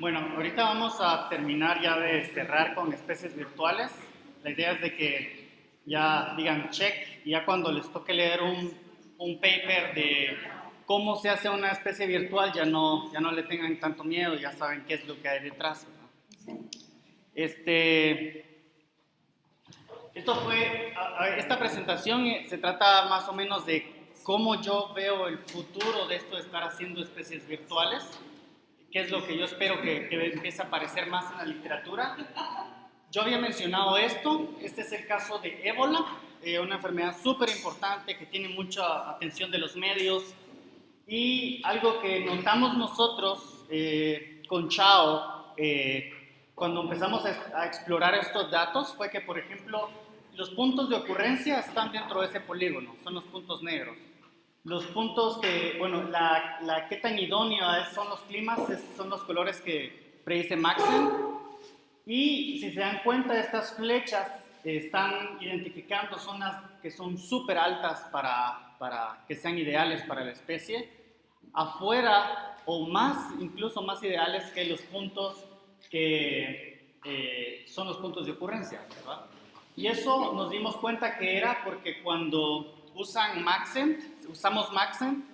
Bueno, ahorita vamos a terminar ya de cerrar con especies virtuales. La idea es de que ya digan check y ya cuando les toque leer un, un paper de cómo se hace una especie virtual ya no, ya no le tengan tanto miedo, ya saben qué es lo que hay detrás. Este, esto fue, esta presentación eh, se trata más o menos de cómo yo veo el futuro de esto de estar haciendo especies virtuales, qué es lo que yo espero que, empiece a aparecer más en la literatura. Yo había mencionado esto, este es el caso de ébola, eh, una enfermedad súper importante que tiene mucha atención de los medios y algo que notamos nosotros eh, con Chao eh, cuando empezamos a, a explorar estos datos fue que, por ejemplo, los puntos de ocurrencia están dentro de ese polígono, son los puntos negros. Los puntos que, bueno, la, la qué tan idónea son los climas, son los colores que predice Maxen. Y si se dan cuenta, estas flechas están identificando zonas que son súper altas para, para que sean ideales para la especie. Afuera, o más, incluso más ideales que los puntos que eh, son los puntos de ocurrencia, ¿verdad? Y eso nos dimos cuenta que era porque cuando usan Maxent, usamos Maxent,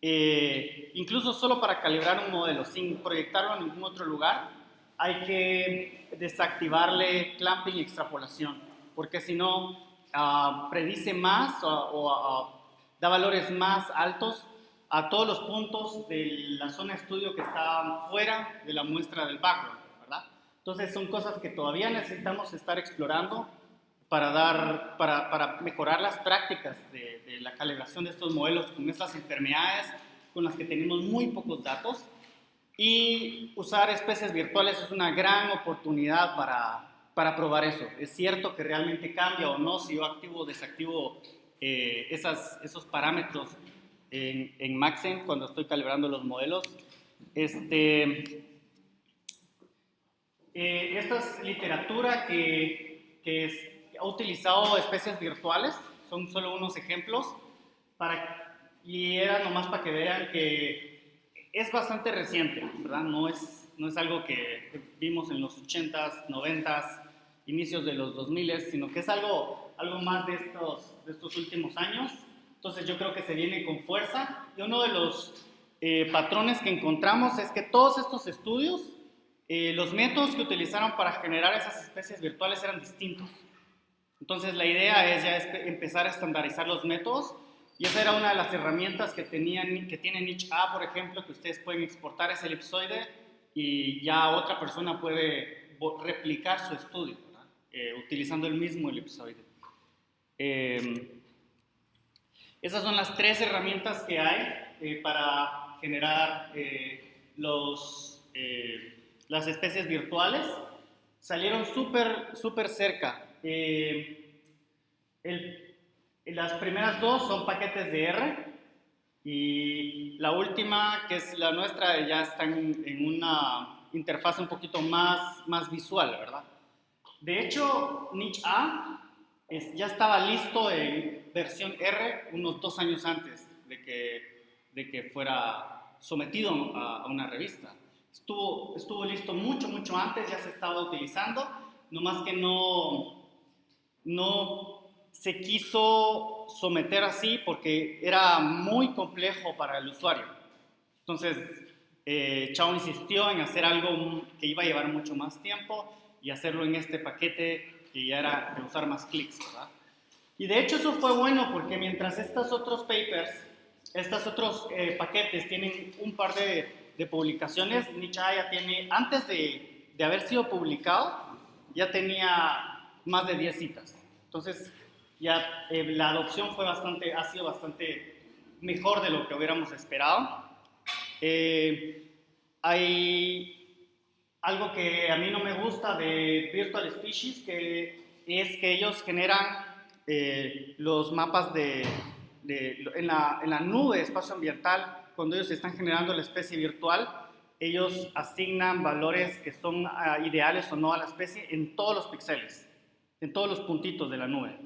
eh, incluso solo para calibrar un modelo, sin proyectarlo en ningún otro lugar, hay que desactivarle clamping y extrapolación, porque si no, uh, predice más o, uh, da valores más altos a todos los puntos de la zona de estudio que está fuera de la muestra del background, ¿verdad? Entonces son cosas que todavía necesitamos estar explorando para, dar, para, para mejorar las prácticas de, de, la calibración de estos modelos con estas enfermedades con las que tenemos muy pocos datos. Y usar especies virtuales es una gran oportunidad para, para probar eso. Es cierto que realmente cambia o no si yo activo o desactivo eh, esas, esos parámetros en, en Maxen cuando estoy calibrando los modelos. Este, eh, esta es literatura que, que es ha utilizado especies virtuales, son solo unos ejemplos, para, y era nomás para que vean que es bastante reciente, ¿verdad? No es, no es algo que vimos en los 80s, 90s, inicios de los 2000s, sino que es algo, algo más de estos, de estos últimos años. Entonces yo creo que se viene con fuerza y uno de los eh, patrones que encontramos es que todos estos estudios, eh, los métodos que utilizaron para generar esas especies virtuales eran distintos. Entonces la idea es ya empezar a estandarizar los métodos y esa era una de las herramientas que, tenían, que tiene Niche A, por ejemplo, que ustedes pueden exportar ese elipsoide y ya otra persona puede replicar su estudio eh, utilizando el mismo elipsoide. Eh, esas son las tres herramientas que hay eh, para generar eh, los, las especies virtuales. Salieron súper, súper cerca eh, las primeras dos son paquetes de R y la última, que es la nuestra, ya está en, una interfaz un poquito más, más visual, ¿verdad? De hecho, Niche A ya estaba listo en versión R unos dos años antes de que, de que fuera sometido a, a una revista. Estuvo, estuvo listo mucho, mucho antes, ya se estaba utilizando, nomás que no, no se quiso someter así porque era muy complejo para el usuario. Entonces, eh, Chao insistió en hacer algo que iba a llevar mucho más tiempo y hacerlo en este paquete que ya era de usar más clics. Y de hecho eso fue bueno porque mientras estos otros papers, estos otros eh, paquetes tienen un par de, de publicaciones, Nicha ya tiene, antes de, de haber sido publicado, ya tenía más de 10 citas. Entonces, ya eh, la adopción fue bastante, ha sido bastante mejor de lo que hubiéramos esperado. Eh, hay algo que a mí no me gusta de Virtual Species, que es que ellos generan eh, los mapas de, de en, la, en, la, nube espacio ambiental, cuando ellos están generando la especie virtual, ellos asignan valores que son uh, ideales o no a la especie en todos los píxeles en todos los puntitos de la nube.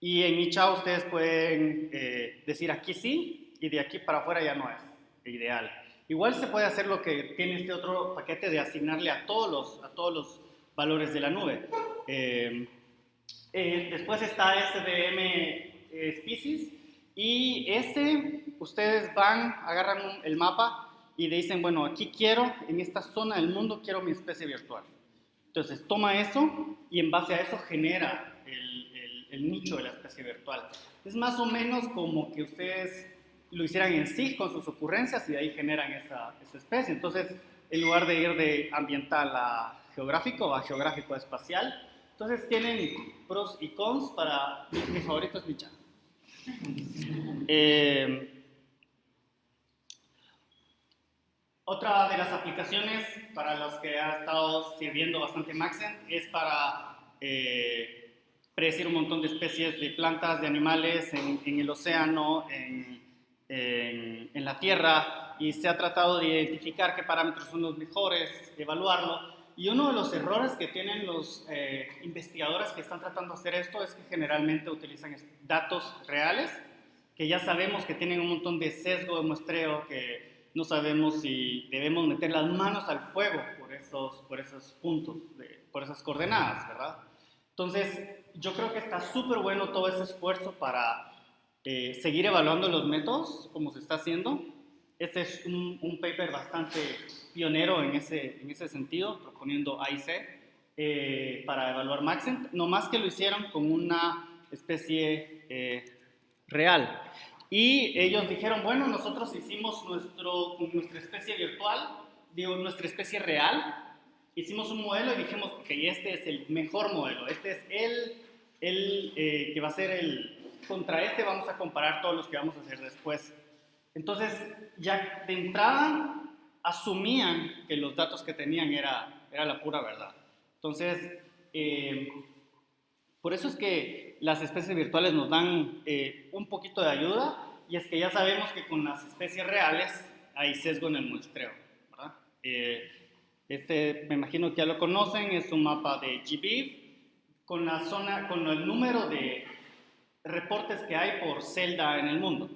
Y en Icha ustedes pueden eh, decir aquí sí y de aquí para afuera ya no es ideal. Igual se puede hacer lo que tiene este otro paquete de asignarle a todos los, a todos los valores de la nube. Eh, eh, después está SDM eh, Species y ese, ustedes van, agarran el mapa y dicen, bueno, aquí quiero, en esta zona del mundo quiero mi especie virtual. Entonces toma eso y en base a eso genera el, el nicho de la especie virtual. Es más o menos como que ustedes lo hicieran en sí con sus ocurrencias y de ahí generan esa, esa especie. Entonces, en lugar de ir de ambiental a geográfico, a geográfico a espacial, entonces tienen pros y cons para... Mi, favorito es Micha. Eh, otra de las aplicaciones para los que ha estado sirviendo bastante Maxen es para eh, predecir un montón de especies de plantas, de animales en, en el océano, en en, la Tierra y se ha tratado de identificar qué parámetros son los mejores, evaluarlo. Y uno de los errores que tienen los eh, investigadores que están tratando de hacer esto es que generalmente utilizan datos reales, que ya sabemos que tienen un montón de sesgo de muestreo, que no sabemos si debemos meter las manos al fuego por esos, por esos puntos, por esas coordenadas, ¿verdad? Entonces, yo creo que está súper bueno todo ese esfuerzo para eh, seguir evaluando los métodos como se está haciendo. Este es un, paper bastante pionero en ese, en ese sentido, proponiendo AIC eh, para evaluar Maxent, no más que lo hicieron con una especie eh, real. Y ellos dijeron, bueno, nosotros hicimos nuestro, nuestra especie virtual, digo, nuestra especie real, hicimos un modelo y dijimos, que este es el mejor modelo, este es el, el que va a ser el, contra este vamos a comparar todos los que vamos a hacer después. Entonces, ya de entrada asumían que los datos que tenían era, era la pura verdad. Entonces, eh, por eso es que las especies virtuales nos dan eh, un poquito de ayuda y es que ya sabemos que con las especies reales hay sesgo en el muestreo. Eh, este, me imagino que ya lo conocen, es un mapa de GBIF con la zona, con el número de reportes que hay por celda en el mundo,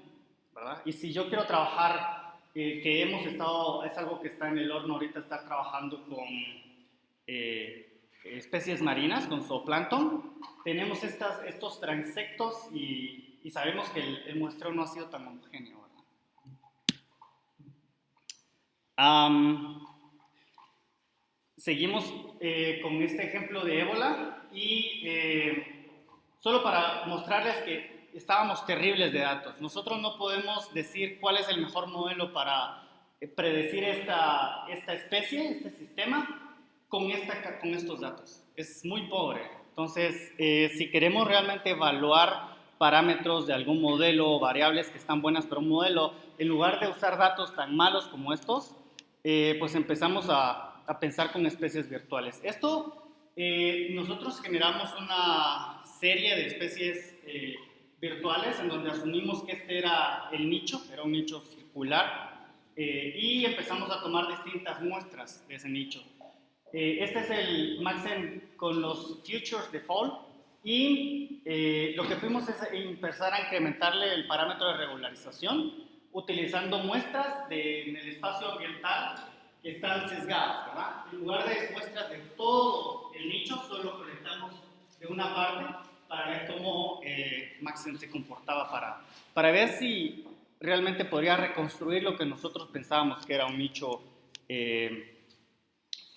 ¿verdad? Y si yo quiero trabajar, eh, que hemos estado, es algo que está en el horno ahorita, estar trabajando con eh, especies marinas, con zooplancton, tenemos estas, estos transectos y, sabemos que el, muestreo no ha sido tan homogéneo, ¿verdad? seguimos eh, con este ejemplo de ébola y solo para mostrarles que estábamos terribles de datos. Nosotros no podemos decir cuál es el mejor modelo para eh, predecir esta, esta especie, este sistema, con, esta, con estos datos. Es muy pobre. Entonces, eh, si queremos realmente evaluar parámetros de algún modelo o variables que están buenas para un modelo, en lugar de usar datos tan malos como estos, eh, pues empezamos a, a, pensar con especies virtuales. Esto, nosotros generamos una serie de especies eh, virtuales en donde asumimos que este era el nicho, era un nicho circular, eh, y empezazamos a tomar distintas muestras de ese nicho. Eh, este es el Maxen con los futures de fall, y lo que fuimos es empezar a incrementarle el parámetro de regularización utilizando muestras de, en el espacio ambiental que están sesgadas, ¿verdad? En lugar de muestras de todo el nicho, solo colectamos de una parte para ver cómo eh, Maxim se comportaba, para, para ver si realmente podría reconstruir lo que nosotros pensábamos que era un nicho eh,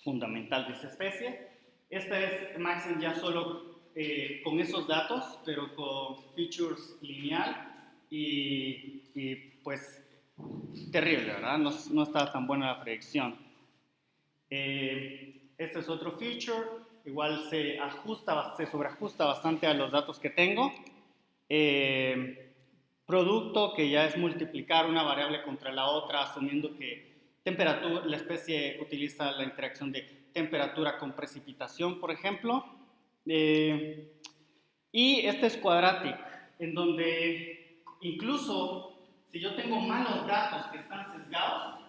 fundamental de esa especie. Esta es Maxim ya solo eh, con esos datos, pero con features lineal y, y pues terrible, ¿verdad? No, no está tan buena la predicción. este es otro feature igual se ajusta, se sobreajusta bastante a los datos que tengo. Eh, producto, que ya es multiplicar una variable contra la otra, asumiendo que temperatura, la especie utiliza la interacción de temperatura con precipitación, por ejemplo. Eh, y este es quadratic, en donde incluso si yo tengo malos datos que están sesgados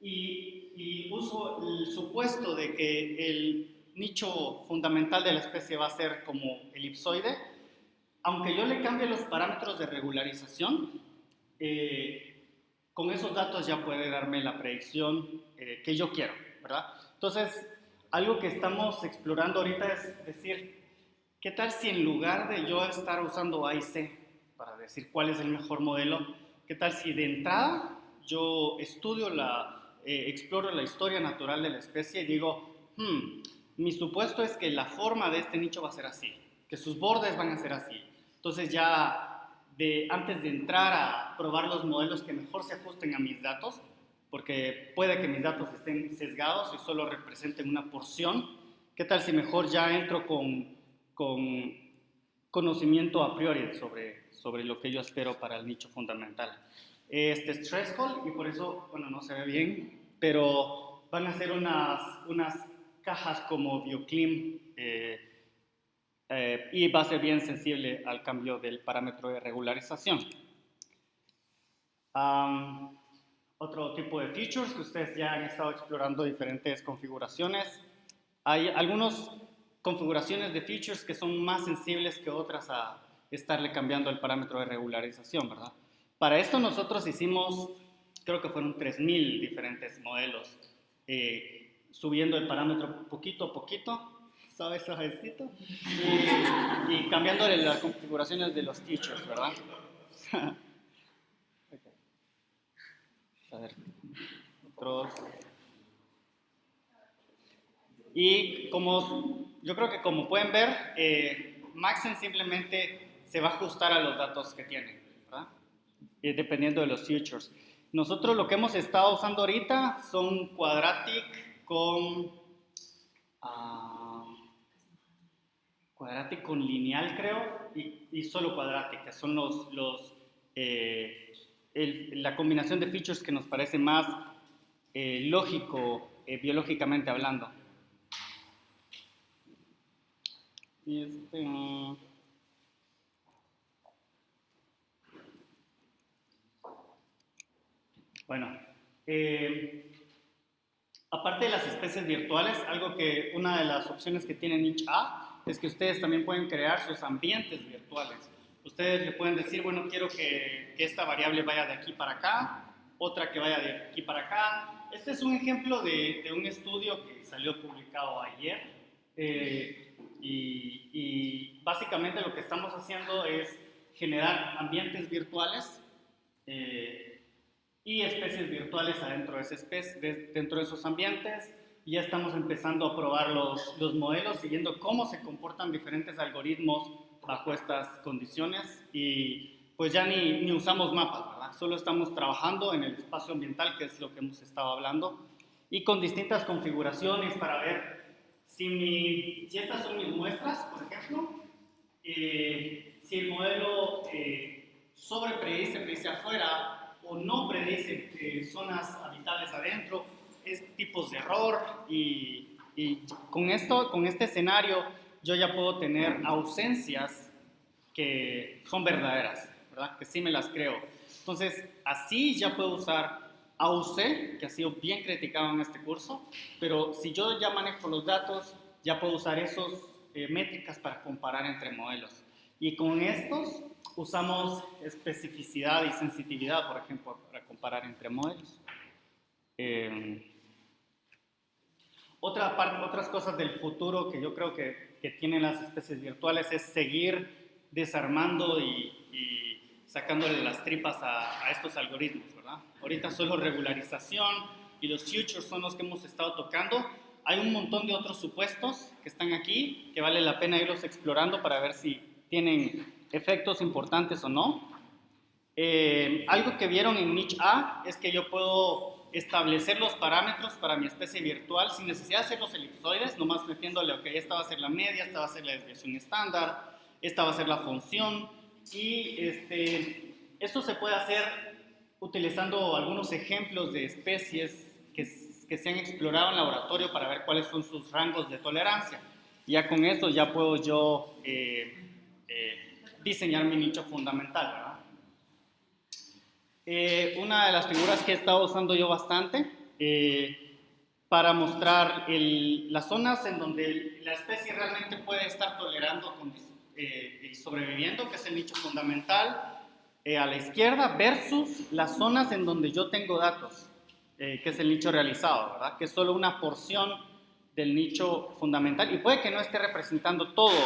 y, y uso el supuesto de que el nicho fundamental de la especie va a ser como elipsoide, aunque yo le cambie los parámetros de regularización, eh, con esos datos ya puede darme la predicción eh, que yo quiero, ¿verdad? Entonces, algo que estamos explorando ahorita es decir, ¿qué tal si en lugar de yo estar usando A y C para decir cuál es el mejor modelo, qué tal si de entrada yo estudio la, eh, exploro la historia natural de la especie y digo, hmm, mi supuesto es que la forma de este nicho va a ser así, que sus bordes van a ser así. Entonces ya de, antes de entrar a probar los modelos que mejor se ajusten a mis datos, porque puede que mis datos estén sesgados y solo representen una porción, ¿qué tal si mejor ya entro con, con conocimiento a priori sobre, sobre lo que yo espero para el nicho fundamental? Este es threshold y por eso, bueno, no se ve bien, pero van a ser unas, unas cajas como Bioclim eh, eh, y va a ser bien sensible al cambio del parámetro de regularización. otro tipo de features que ustedes ya han estado explorando diferentes configuraciones. Hay algunas configuraciones de features que son más sensibles que otras a estarle cambiando el parámetro de regularización, ¿verdad? Para esto nosotros hicimos, creo que fueron 3.000 diferentes modelos. Eh, subiendo el parámetro poquito a poquito, ¿sabes, ejercito? Y, y cambiándole las configuraciones de los teachers, ¿verdad? A ver, otros. Y como, yo creo que como pueden ver, eh, Maxen simplemente se va a ajustar a los datos que tiene, ¿verdad? Eh, dependiendo de los features. Nosotros lo que hemos estado usando ahorita son Quadratic, con uh, con lineal, creo, y, solo cuadrática. Son los, los eh, la combinación de features que nos parece más eh, lógico eh, biológicamente hablando. Este, mm. bueno, Aparte de las especies virtuales, algo que una de las opciones que tiene Niche A es que ustedes también pueden crear sus ambientes virtuales. Ustedes le pueden decir, bueno, quiero que, esta variable vaya de aquí para acá, otra que vaya de aquí para acá. Este es un ejemplo de, un estudio que salió publicado ayer eh, y, básicamente lo que estamos haciendo es generar ambientes virtuales eh, y especies virtuales adentro de, esa especie, dentro de esos ambientes. Ya estamos empezando a probar los, los modelos, siguiendo cómo se comportan diferentes algoritmos bajo estas condiciones y pues ya ni, ni usamos mapas, ¿verdad? Solo estamos trabajando en el espacio ambiental, que es lo que hemos estado hablando, y con distintas configuraciones para ver si, mi, si estas son mis muestras, por ejemplo, eh, si el modelo eh, sobre predice, predice afuera, o no predicen eh, zonas habitables adentro, es tipos de error y, con, esto, con este escenario yo ya puedo tener ausencias que son verdaderas, ¿verdad? Que sí me las creo. Entonces, así ya puedo usar AUC, que ha sido bien criticado en este curso, pero si yo ya manejo los datos, ya puedo usar esos eh, métricas para comparar entre modelos. Y con estos usamos especificidad y sensitividad, por ejemplo, para comparar entre modelos. Eh, otra parte, otras cosas del futuro que yo creo que, que tienen las especies virtuales es seguir desarmando y, sacándole las tripas a, a, estos algoritmos, ¿verdad? Ahorita solo regularización y los futures son los que hemos estado tocando. Hay un montón de otros supuestos que están aquí que vale la pena irlos explorando para ver si tienen efectos importantes o no. Eh, algo que vieron en niche A es que yo puedo establecer los parámetros para mi especie virtual sin necesidad de hacer los elipsoides, nomás metiéndole, ok, esta va a ser la media, esta va a ser la desviación estándar, esta va a ser la función, y este, esto se puede hacer utilizando algunos ejemplos de especies que, que se han explorado en laboratorio para ver cuáles son sus rangos de tolerancia. Ya con eso ya puedo yo eh, eh, diseñar mi nicho fundamental. Eh, una de las figuras que he estado usando yo bastante eh, para mostrar las zonas en donde la especie realmente puede estar tolerando eh, y sobreviviendo, que es el nicho fundamental, eh, a la izquierda versus las zonas en donde yo tengo datos, eh, que es el nicho realizado, ¿verdad? Que es solo una porción del nicho fundamental y puede que no esté representando todo,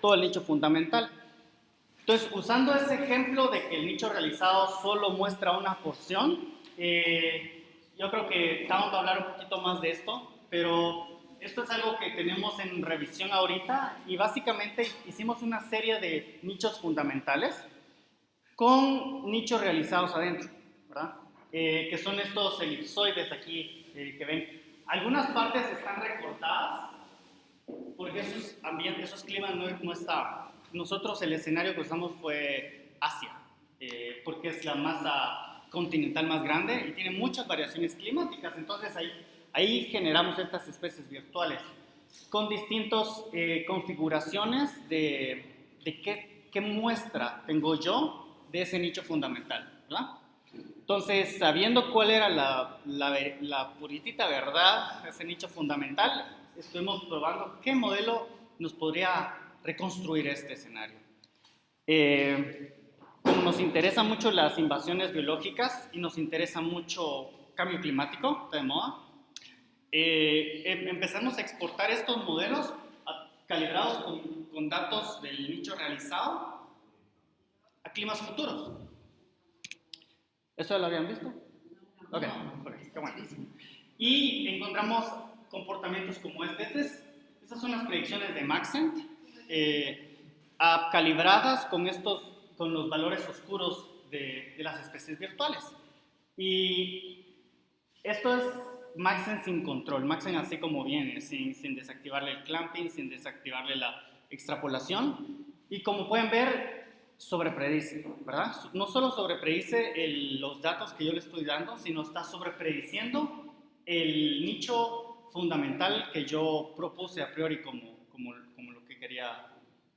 todo el nicho fundamental. Entonces, usando ese ejemplo de que el nicho realizado solo muestra una porción, eh, yo creo que vamos a hablar un poquito más de esto, pero esto es algo que tenemos en revisión ahorita y básicamente hicimos una serie de nichos fundamentales con nichos realizados adentro, ¿verdad? Eh, que son estos elipsoides aquí eh, que ven. Algunas partes están recortadas porque esos ambientes, esos climas no, no estaban. Nosotros el escenario que usamos fue Asia, eh, porque es la masa continental más grande y tiene muchas variaciones climáticas, entonces ahí, ahí generamos estas especies virtuales con distintas configuraciones de, de qué, qué muestra tengo yo de ese nicho fundamental, ¿verdad? Entonces, sabiendo cuál era la, la, puritita verdad ese nicho fundamental, estuvimos probando qué modelo nos podría reconstruir este escenario. Eh, como nos interesan mucho las invasiones biológicas y nos interesa mucho cambio climático, de moda, eh, em, empezamos a exportar estos modelos calibrados con, con datos del nicho realizado climas futuros. ¿Eso lo habían visto? Ok, qué bueno. Y encontramos comportamientos como este. este estas son las predicciones de Maxent, eh, calibradas con, estos, con los valores oscuros de, las especies virtuales. Y esto es Maxent sin control, Maxent así como viene, sin, sin desactivarle el clamping, sin desactivarle la extrapolación. Y como pueden ver, sobrepredice, ¿verdad? No solo sobrepredice los datos que yo le estoy dando, sino está sobreprediciendo el nicho fundamental que yo propuse a priori como, como, como quería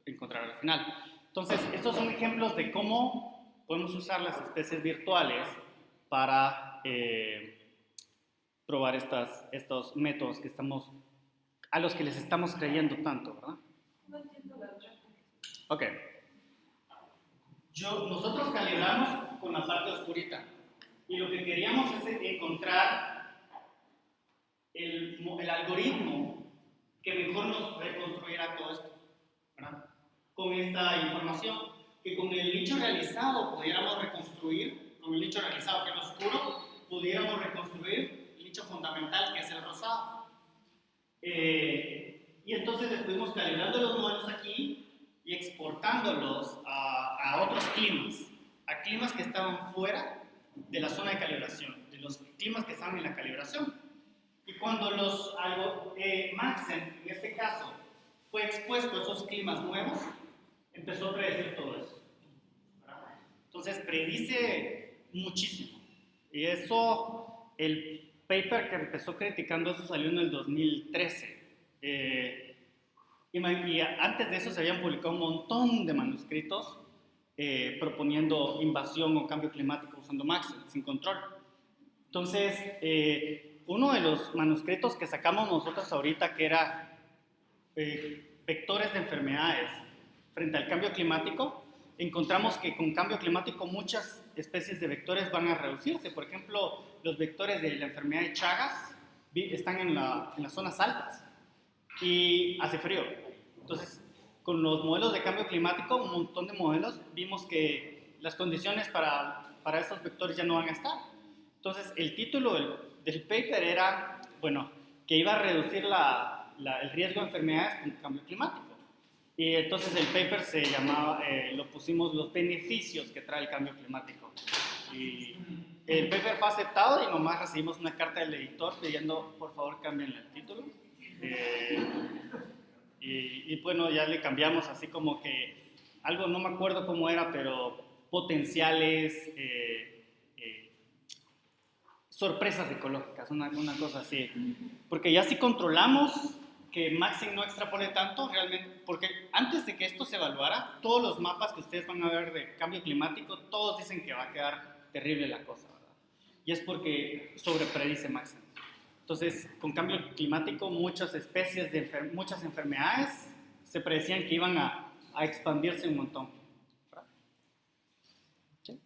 encontrar al final. Entonces, estos son ejemplos de cómo podemos usar las especies virtuales para eh, probar estas, estos métodos que estamos, a los que les estamos creyendo tanto, ¿verdad? No entiendo la Ok nosotros calibramos con la parte oscurita y lo que queríamos es encontrar el, el algoritmo que mejor nos reconstruyera todo esto, ¿verdad? Con esta información, que con el nicho realizado pudiéramos reconstruir, con el nicho realizado que es oscuro, pudiéramos reconstruir el nicho fundamental que es el rosado. Eh, y entonces estuvimos calibrando los modelos aquí y exportándolos a, a, otros climas, a climas que estaban fuera de la zona de calibración, de los climas que estaban en la calibración. Y cuando los eh, Maxen, en este caso, fue expuesto a esos climas nuevos, empezó a predecir todo eso. Entonces predice muchísimo. Y eso, el paper que empezó criticando eso salió en el 2013. Eh, y, antes de eso se habían publicado un montón de manuscritos eh, proponiendo invasión o cambio climático usando Max sin control. Entonces, eh, uno de los manuscritos que sacamos nosotros ahorita, que era eh, vectores de enfermedades frente al cambio climático, encontramos que con cambio climático muchas especies de vectores van a reducirse. Por ejemplo, los vectores de la enfermedad de Chagas están en, la, en las zonas altas y hace frío. Entonces, con los modelos de cambio climático, un montón de modelos, vimos que las condiciones para, para estos vectores ya no van a estar. Entonces, el título del, del paper era, bueno, que iba a reducir la, el riesgo de enfermedades con cambio climático. Y entonces el paper se llamaba, eh, lo pusimos los beneficios que trae el cambio climático. Y el paper fue aceptado y nomás recibimos una carta del editor pidiendo, por favor, cambien el título. Eh, y, bueno, ya le cambiamos así como que algo, no me acuerdo cómo era, pero potenciales eh, eh, sorpresas ecológicas, una, una, cosa así. Porque ya si controlamos que Maxim no extrapole tanto realmente, porque antes de que esto se evaluara, todos los mapas que ustedes van a ver de cambio climático, todos dicen que va a quedar terrible la cosa, ¿verdad? Y es porque sobrepredice Maxim. Entonces, con cambio climático, muchas especies de enfer muchas enfermedades se predecían que iban a, a expandirse un montón. ¿Sí?